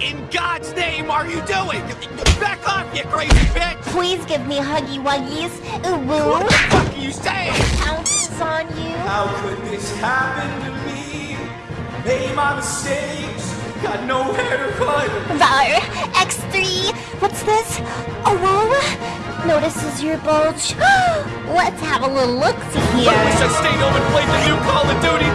in God's name are you doing? Back off, you crazy bitch! Please give me huggy wuggies. Ooh woo. What the fuck are you saying? Pounces on you. How could this happen to me? Made my mistakes, got nowhere to run. Var, X3. What's this? Oh, whoa. Notices your bulge. Let's have a little look-see I wish. I stayed home and played the new Call of Duty.